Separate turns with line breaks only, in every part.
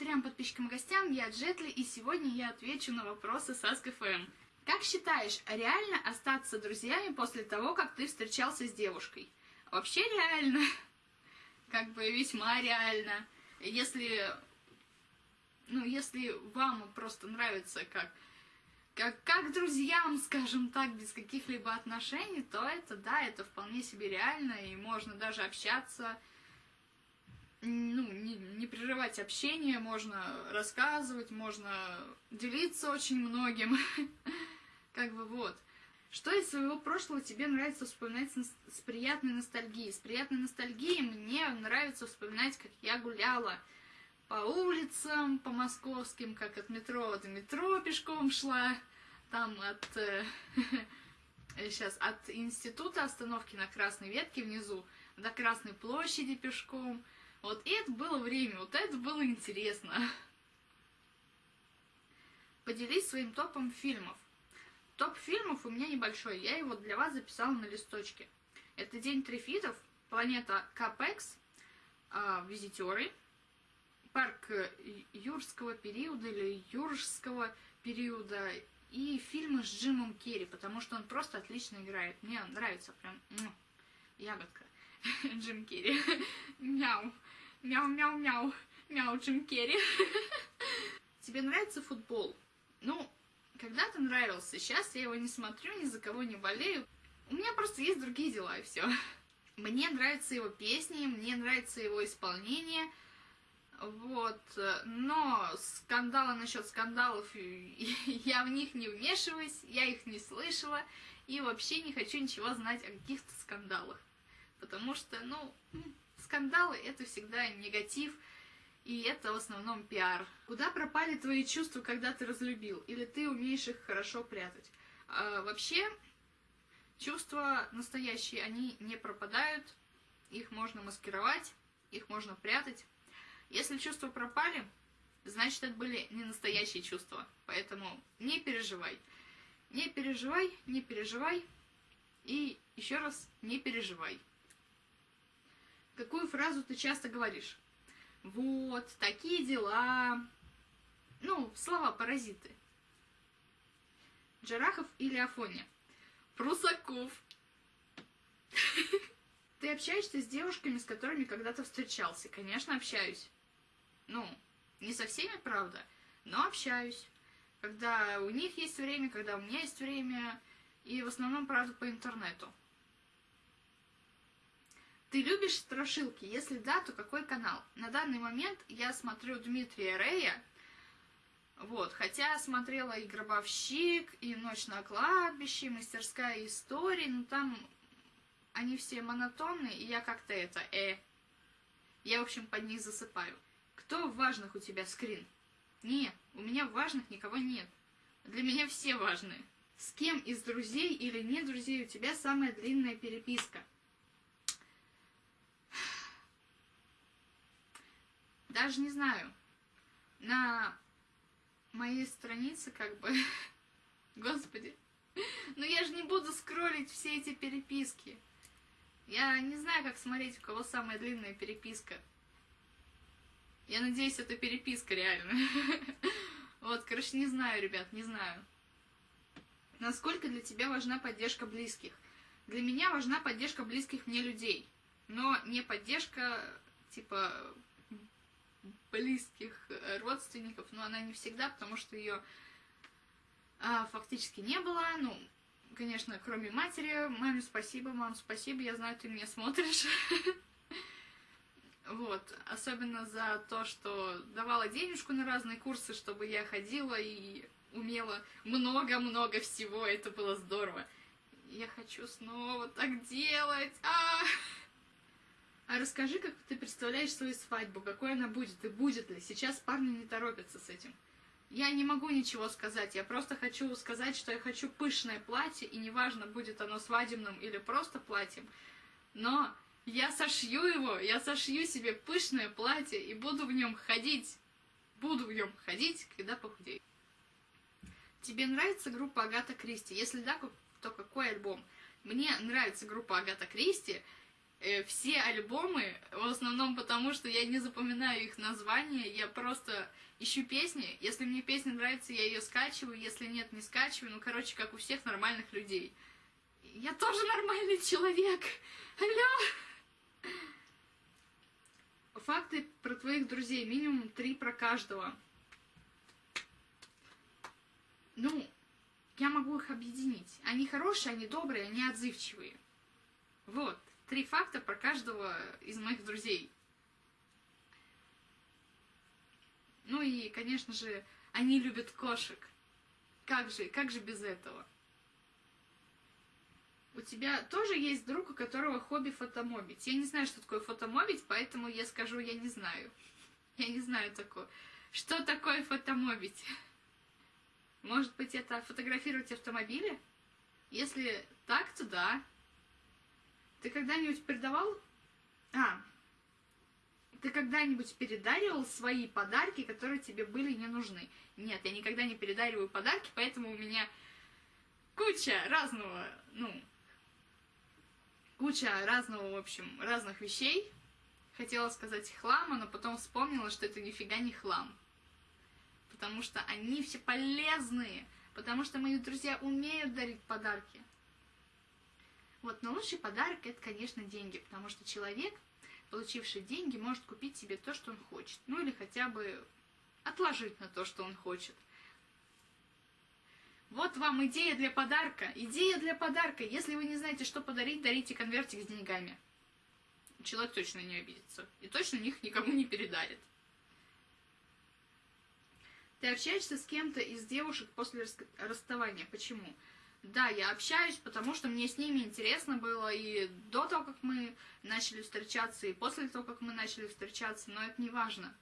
трем подписчикам и гостям, я Джетли, и сегодня я отвечу на вопросы с Ask.fm. Как считаешь, реально остаться друзьями после того, как ты встречался с девушкой? Вообще реально. Как бы весьма реально. Если, ну, если вам просто нравится как, как, как друзьям, скажем так, без каких-либо отношений, то это, да, это вполне себе реально, и можно даже общаться, ну, не, не прерывать общение, можно рассказывать, можно делиться очень многим. Как бы вот. Что из своего прошлого тебе нравится вспоминать с приятной ностальгией? С приятной ностальгией мне нравится вспоминать, как я гуляла по улицам, по московским, как от метро до метро пешком шла, там от... сейчас, от института остановки на Красной Ветке внизу до Красной площади пешком, вот это было время, вот это было интересно. Поделись своим топом фильмов. Топ фильмов у меня небольшой, я его для вас записала на листочке. Это День трифитов, Планета Капекс, э, Визитеры, Парк юрского периода или юрского периода и фильмы с Джимом Керри, потому что он просто отлично играет. Мне нравится прям ягодка. Джим Керри. Мяу. Мяу-мяу-мяу. Мяу, Джим Керри. Тебе нравится футбол? Ну, когда-то нравился. Сейчас я его не смотрю, ни за кого не болею. У меня просто есть другие дела, и все. Мне нравятся его песни, мне нравится его исполнение. Вот, но скандалы насчет скандалов, я в них не вмешиваюсь, я их не слышала, и вообще не хочу ничего знать о каких-то скандалах потому что, ну, скандалы — это всегда негатив, и это в основном пиар. Куда пропали твои чувства, когда ты разлюбил? Или ты умеешь их хорошо прятать? А, вообще, чувства настоящие, они не пропадают, их можно маскировать, их можно прятать. Если чувства пропали, значит, это были не настоящие чувства. Поэтому не переживай. Не переживай, не переживай. И еще раз, не переживай. Какую фразу ты часто говоришь? Вот, такие дела. Ну, слова-паразиты. Джарахов или Афоня? Прусаков. Ты общаешься с девушками, с которыми когда-то встречался? Конечно, общаюсь. Ну, не со всеми, правда, но общаюсь. Когда у них есть время, когда у меня есть время. И в основном, правда, по интернету. Ты любишь страшилки? Если да, то какой канал? На данный момент я смотрю Дмитрия Рея, вот, хотя смотрела и «Гробовщик», и «Ночь на кладбище», и «Мастерская история», но там они все монотонные, и я как-то это, э, я, в общем, под них засыпаю. Кто в важных у тебя скрин? Не, у меня в важных никого нет. Для меня все важные. С кем из друзей или не друзей у тебя самая длинная переписка? Даже не знаю, на моей странице как бы, господи, ну я же не буду скроллить все эти переписки. Я не знаю, как смотреть, у кого самая длинная переписка. Я надеюсь, это переписка реально. Вот, короче, не знаю, ребят, не знаю. Насколько для тебя важна поддержка близких? Для меня важна поддержка близких мне людей, но не поддержка, типа, близких э, родственников, но она не всегда, потому что ее а, фактически не было. Ну, конечно, кроме матери. Маме спасибо, мам, спасибо, я знаю, ты меня смотришь. Вот, особенно за то, что давала денежку на разные курсы, чтобы я ходила и умела много-много всего, это было здорово. Я хочу снова так делать. А, -а, -а! А расскажи, как ты представляешь свою свадьбу, какой она будет и будет ли. Сейчас парни не торопятся с этим. Я не могу ничего сказать, я просто хочу сказать, что я хочу пышное платье, и неважно, будет оно свадебным или просто платьем, но я сошью его, я сошью себе пышное платье и буду в нем ходить, буду в нем ходить, когда похудею. Тебе нравится группа Агата Кристи? Если да, то какой альбом? Мне нравится группа Агата Кристи, все альбомы, в основном потому, что я не запоминаю их названия, я просто ищу песни. Если мне песня нравится, я ее скачиваю, если нет, не скачиваю. Ну, короче, как у всех нормальных людей. Я тоже нормальный человек. Алло! Факты про твоих друзей. Минимум три про каждого. Ну, я могу их объединить. Они хорошие, они добрые, они отзывчивые. Вот, три факта про каждого из моих друзей. Ну и, конечно же, они любят кошек. Как же, как же без этого? У тебя тоже есть друг, у которого хобби фотомобить. Я не знаю, что такое фотомобить, поэтому я скажу, я не знаю. Я не знаю такое. Что такое фотомобить? Может быть, это фотографировать автомобили? Если так, то да. Ты когда-нибудь передавал... А, ты когда-нибудь передаривал свои подарки, которые тебе были не нужны? Нет, я никогда не передариваю подарки, поэтому у меня куча разного, ну, куча разного, в общем, разных вещей. Хотела сказать хлама, но потом вспомнила, что это нифига не хлам. Потому что они все полезные, потому что мои друзья умеют дарить подарки. Вот, но лучший подарок это, конечно, деньги, потому что человек, получивший деньги, может купить себе то, что он хочет. Ну или хотя бы отложить на то, что он хочет. Вот вам идея для подарка. Идея для подарка. Если вы не знаете, что подарить, дарите конвертик с деньгами. Человек точно не обидится. И точно них никому не передарит. Ты общаешься с кем-то из девушек после расставания. Почему? Да, я общаюсь, потому что мне с ними интересно было и до того, как мы начали встречаться, и после того, как мы начали встречаться, но это не важно.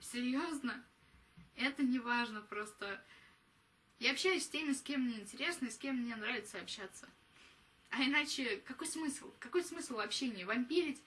Серьезно? Это не важно, просто... Я общаюсь с теми, с кем мне интересно, и с кем мне нравится общаться. А иначе какой смысл? Какой смысл общения? Вампирить?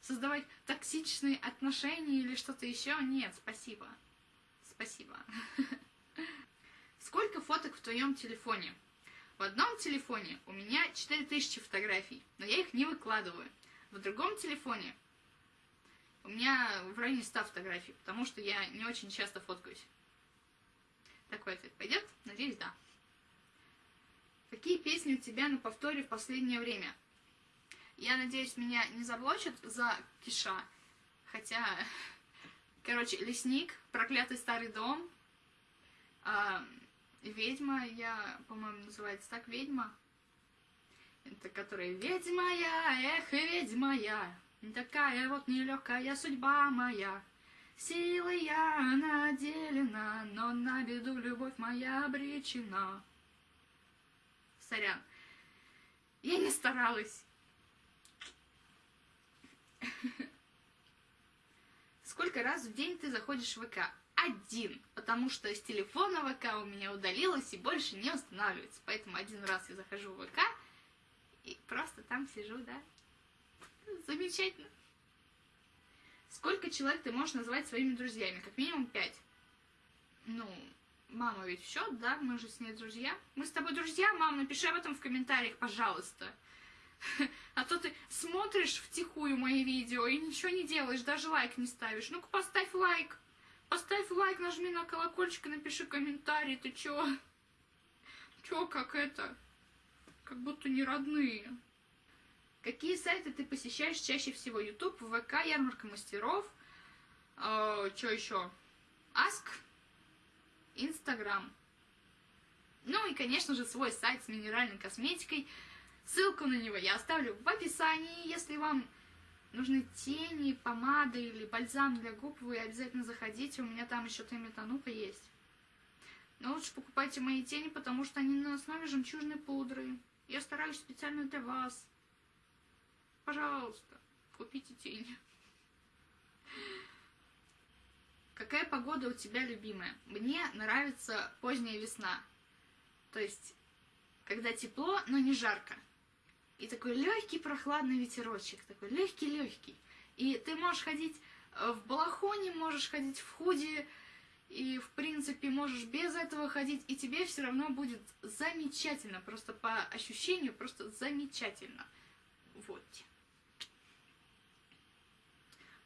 Создавать токсичные отношения или что-то еще? Нет, спасибо. Спасибо. Сколько фоток в твоем телефоне? В одном телефоне у меня 4000 фотографий, но я их не выкладываю. В другом телефоне у меня в районе 100 фотографий, потому что я не очень часто фоткаюсь. Такой ответ пойдет? Надеюсь, да. Какие песни у тебя на повторе в последнее время? Я надеюсь, меня не заблочат за киша. Хотя, короче, лесник, проклятый старый дом, Ведьма, я, по-моему, называется так, ведьма. Это которая ведьма я, эх, ведьма я, такая вот нелегкая судьба моя. Силы я наделена, но на беду любовь моя обречена. Сорян, я не старалась. Сколько раз в день ты заходишь в ВК? Один, потому что с телефона ВК у меня удалилось и больше не устанавливается. Поэтому один раз я захожу в ВК и просто там сижу, да. Замечательно. Сколько человек ты можешь назвать своими друзьями? Как минимум пять. Ну, мама ведь все, да, мы же с ней друзья. Мы с тобой друзья, мам, напиши об этом в комментариях, пожалуйста. А то ты смотришь втихую мои видео и ничего не делаешь, даже лайк не ставишь. Ну-ка поставь лайк. Поставь лайк, нажми на колокольчик и напиши комментарий. Ты чё? Чё, как это? Как будто не родные. Какие сайты ты посещаешь чаще всего? YouTube, ВК, Ярмарка мастеров. Э, чё еще? Аск. Инстаграм. Ну и, конечно же, свой сайт с минеральной косметикой. Ссылку на него я оставлю в описании, если вам нужны тени, помады или бальзам для губ, вы обязательно заходите, у меня там еще Теметанупа есть. Но лучше покупайте мои тени, потому что они на основе жемчужной пудры. Я стараюсь специально для вас. Пожалуйста, купите тени. Какая погода у тебя любимая? Мне нравится поздняя весна. То есть, когда тепло, но не жарко. И такой легкий прохладный ветерочек, такой легкий-легкий. И ты можешь ходить э, в балахоне, можешь ходить в худи, и, в принципе, можешь без этого ходить, и тебе все равно будет замечательно, просто по ощущению, просто замечательно. Вот.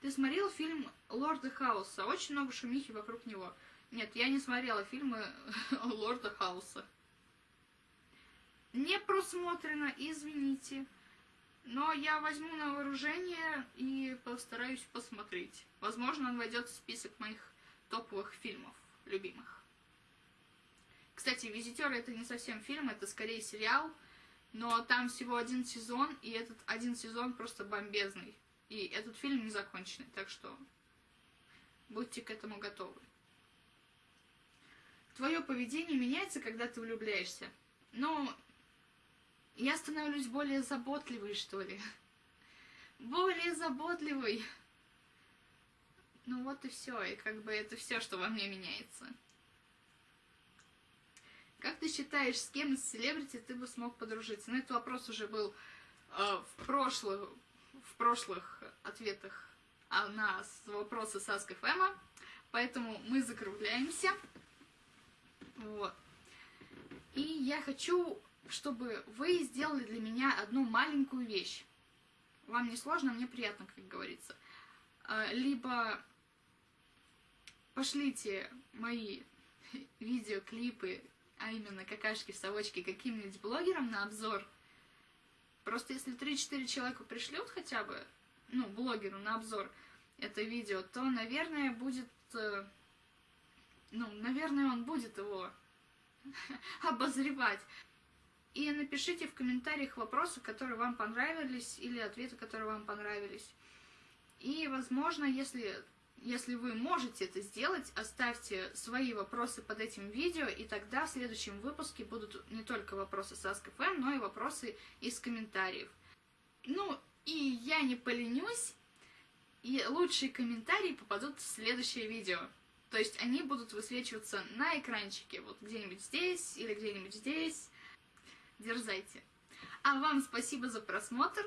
Ты смотрел фильм Лорда Хауса? Очень много шумихи вокруг него. Нет, я не смотрела фильмы Лорда Хауса. Не просмотрено, извините. Но я возьму на вооружение и постараюсь посмотреть. Возможно, он войдет в список моих топовых фильмов, любимых. Кстати, «Визитеры» — это не совсем фильм, это скорее сериал, но там всего один сезон, и этот один сезон просто бомбезный. И этот фильм не законченный, так что будьте к этому готовы. Твое поведение меняется, когда ты влюбляешься. Но я становлюсь более заботливой, что ли. Более заботливой. Ну вот и все, и как бы это все, что во мне меняется. Как ты считаешь, с кем из селебрити ты бы смог подружиться? Ну, этот вопрос уже был э, в, прошлых, в прошлых ответах а, на вопросы с Ask FM, поэтому мы закругляемся. Вот. И я хочу, чтобы вы сделали для меня одну маленькую вещь. Вам не сложно, мне приятно, как говорится. А, либо пошлите мои видеоклипы а именно какашки-совочки, каким-нибудь блогерам на обзор. Просто если 3-4 человека пришлют хотя бы, ну, блогеру на обзор это видео, то, наверное, будет... Э, ну, наверное, он будет его обозревать. И напишите в комментариях вопросы, которые вам понравились, или ответы, которые вам понравились. И, возможно, если если вы можете это сделать, оставьте свои вопросы под этим видео, и тогда в следующем выпуске будут не только вопросы с Ask.fm, но и вопросы из комментариев. Ну, и я не поленюсь, и лучшие комментарии попадут в следующее видео. То есть они будут высвечиваться на экранчике, вот где-нибудь здесь или где-нибудь здесь. Дерзайте. А вам спасибо за просмотр,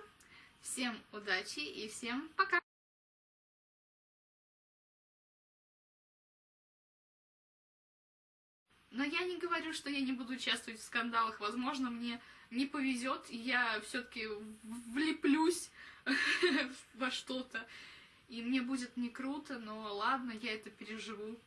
всем удачи и всем пока! Но я не говорю, что я не буду участвовать в скандалах. Возможно, мне не повезет, и я все-таки влеплюсь во что-то. И мне будет не круто, но ладно, я это переживу.